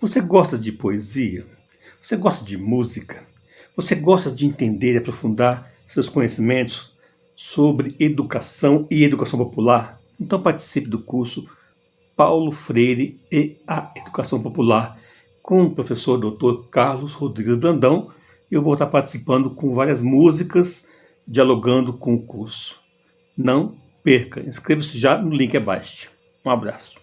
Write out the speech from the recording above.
Você gosta de poesia? Você gosta de música? Você gosta de entender e aprofundar seus conhecimentos sobre educação e educação popular? Então participe do curso Paulo Freire e a Educação Popular com o professor Dr. Carlos Rodrigues Brandão. Eu vou estar participando com várias músicas, dialogando com o curso. Não perca, inscreva-se já no link abaixo. Um abraço.